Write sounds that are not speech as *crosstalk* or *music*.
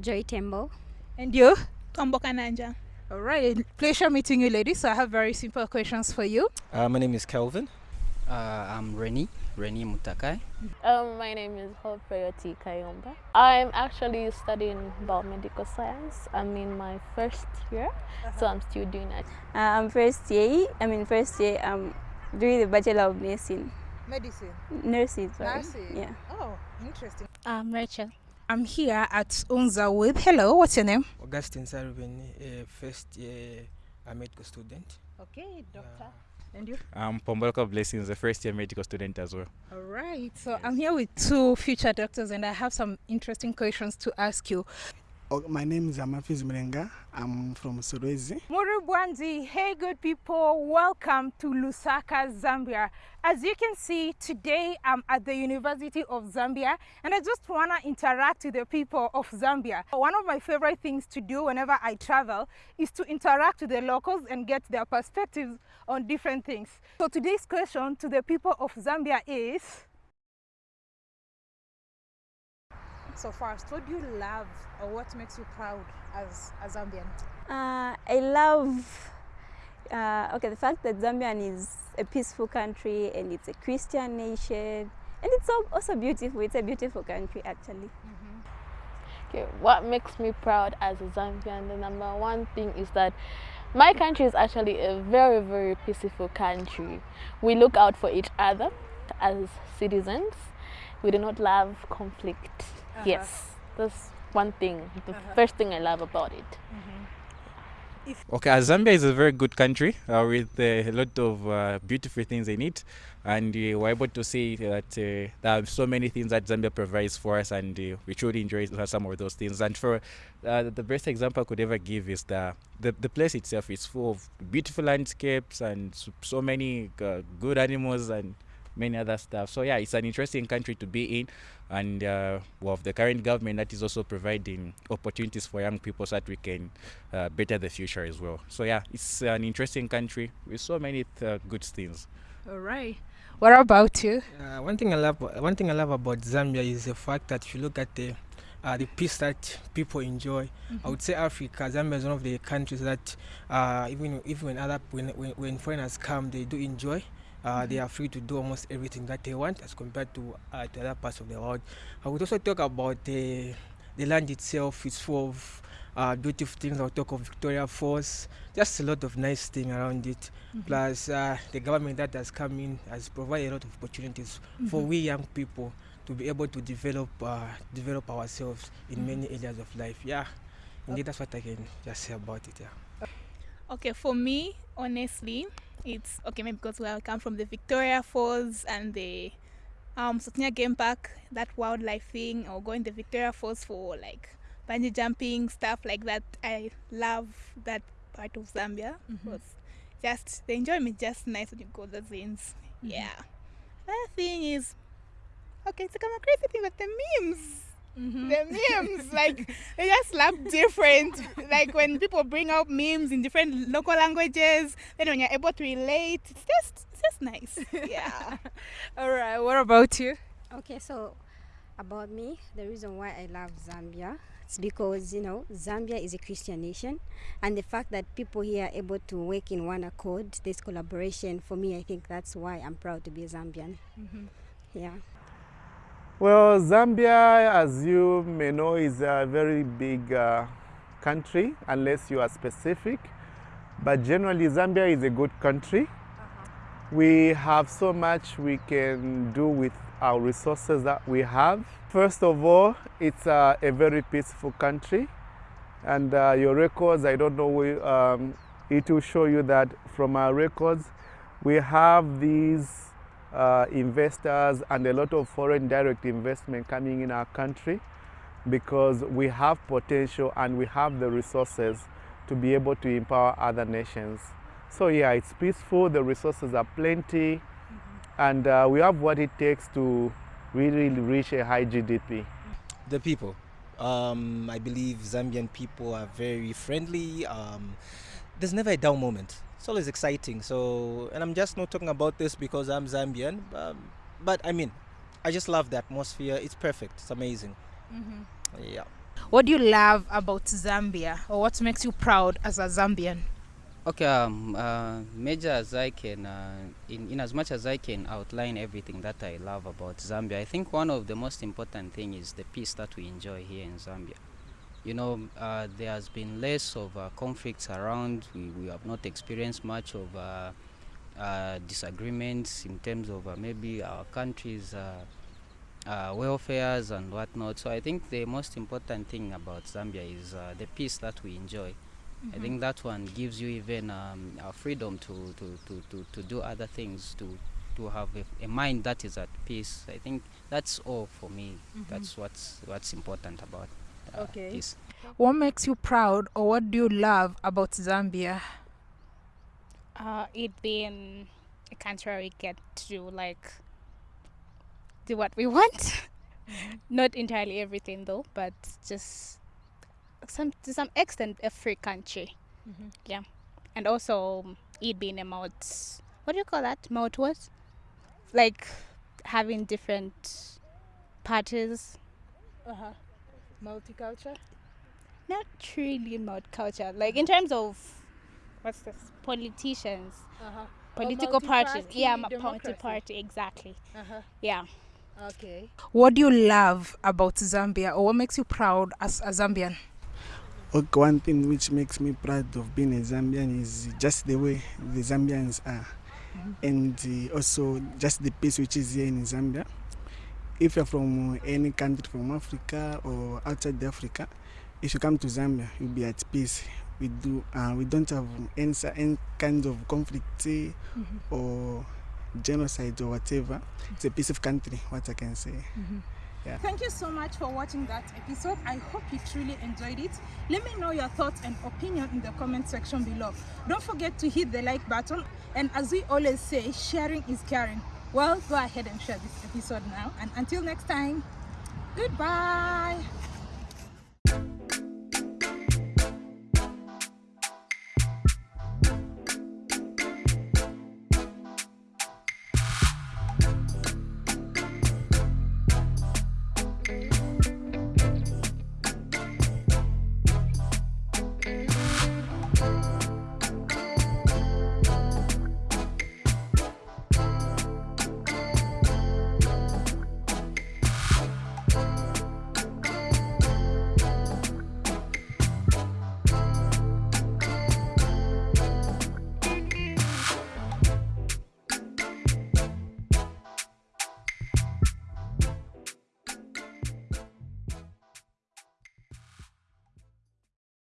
Joy Tembo. And you? Tombo Kananja. All right, pleasure meeting you, ladies. So I have very simple questions for you. Uh, my name is Kelvin. Uh, I'm Reni, Reni Mutakai. Um, my name is Hope Prayoti Kayomba. I'm actually studying biomedical science. I'm in my first year, so I'm still doing that. Uh, I'm first year. I'm in first year. I'm doing the Bachelor of Nursing. Medicine. Nursing, sorry. Nursing. Yeah. Oh, interesting. I'm Rachel. I'm here at Unza with. Hello, what's your name? Augustine Sarubin, a first year uh, medical student. Okay, doctor. And you? I'm Pombolka Blessings, a first year medical student as well. All right. So I'm here with two future doctors, and I have some interesting questions to ask you. Oh, my name is Amafiz Mrenga. I'm from Solwezi. Murubwanzi, hey good people, welcome to Lusaka, Zambia. As you can see, today I'm at the University of Zambia and I just want to interact with the people of Zambia. One of my favorite things to do whenever I travel is to interact with the locals and get their perspectives on different things. So today's question to the people of Zambia is, so first, what do you love or what makes you proud as a Zambian? Uh, I love, uh, okay, the fact that Zambian is a peaceful country and it's a Christian nation and it's also beautiful. It's a beautiful country actually. Okay, what makes me proud as a Zambian? The number one thing is that my country is actually a very, very peaceful country. We look out for each other as citizens. We do not love conflict. Yes, that's one thing, the first thing I love about it. Okay, uh, Zambia is a very good country uh, with uh, a lot of uh, beautiful things in it, and uh, we're able to see that uh, there are so many things that Zambia provides for us, and uh, we truly enjoy some of those things. And for uh, the best example I could ever give is the the, the place itself is full of beautiful landscapes and so, so many uh, good animals and many other stuff. So yeah, it's an interesting country to be in, and uh, well, the current government that is also providing opportunities for young people so that we can uh, better the future as well. So yeah, it's an interesting country with so many uh, good things. All right. What about you? Uh, one thing I love, one thing I love about Zambia is the fact that if you look at the uh, the peace that people enjoy. I would say Africa, Zambia is one of the countries that uh, even even when other when, when, when foreigners come, they do enjoy. Uh, They are free to do almost everything that they want as compared to, uh, to other parts of the world. I would also talk about the the land itself. It's full of uh, beautiful things. I'll talk of Victoria Falls. Just a lot of nice thing around it. Plus, uh, the government that has come in has provided a lot of opportunities for we young people to be able to develop uh, develop ourselves in many areas of life. Yeah, indeed, that's what I can just say about it. Yeah. Okay, for me, honestly, it's okay maybe because where I come from the Victoria Falls and the um Sotnia Game Park, that wildlife thing, or going the Victoria Falls for like bungee jumping stuff like that. I love that part of Zambia. Mm-hmm. because just the enjoyment just nice when you go the zins. Mm-hmm. Yeah. Another thing is okay, it's kind of crazy thing, but the memes. Mm-hmm. The memes, like they just slap different. like when people bring out memes in different local languages, then when you're able to relate, it's just it's just nice. *laughs* Yeah. *laughs* All right. What about you? Okay, so about me, the reason why I love Zambia it's because you know Zambia is a Christian nation, and the fact that people here are able to work in one accord, this collaboration, for me, I think that's why I'm proud to be a Zambian. Mm-hmm. Yeah. Well, Zambia, as you may know, is a very big uh, country, unless you are specific. But generally, Zambia is a good country. We have so much we can do with our resources that we have. First of all, it's uh, a very peaceful country. And uh, your records, I don't know, we, um, it will show you that from our records, we have these uh, investors and a lot of foreign direct investment coming in our country because we have potential and we have the resources to be able to empower other nations. So yeah, it's peaceful, the resources are plenty, and uh, we have what it takes to really reach a high GDP. The people. Um, I believe Zambian people are very friendly. Um, there's never a down moment. It's always exciting. So, and I'm just not talking about this because I'm Zambian, um, but I mean, I just love the atmosphere. It's perfect. It's amazing. Yeah. What do you love about Zambia or what makes you proud as a Zambian? Okay, um, uh, major as I can, uh, in, in as much as I can outline everything that I love about Zambia, I think one of the most important thing is the peace that we enjoy here in Zambia. You know, uh, there has been less of uh, conflicts around. We, we have not experienced much of uh, uh, disagreements in terms of uh, maybe our country's uh, uh, welfares and whatnot. So I think the most important thing about Zambia is uh, the peace that we enjoy. I think that one gives you even um, a freedom to, to, to, to, to do other things, to, to have a, a mind that is at peace. I think that's all for me. That's what's, what's important about Okay. peace. What makes you proud or what do you love about Zambia? Uh, it being a country where we get to like do what we *laughs* want. Not entirely everything though, but just some to some extent a free country. Yeah, and also it being a multi. What do you call that? Multi what? Like having different parties. Uh-huh. Multicultural? Not really multicultural. Like in terms of what's this? Politicians, Uh-huh. political parties. multi-party Yeah, ma- democracy. multi-party. Exactly. Uh-huh. Yeah. Okay. What do you love about Zambia or what makes you proud as a Zambian? Okay, one thing which makes me proud of being a Zambian is just the way the Zambians are, and uh, also just the peace which is here in Zambia. If you're from any country from Africa or outside Africa, if you come to Zambia, you'll be at peace. We do, uh, we don't have any, any kind of conflict eh, or genocide or whatever. It's a peaceful country, what I can say. Yeah. Thank you so much for watching that episode. I hope you truly enjoyed it. Let me know your thoughts and opinion in the comment section below. Don't forget to hit the like button. And as we always say, sharing is caring. Well, go ahead and share this episode now. And until next time, goodbye.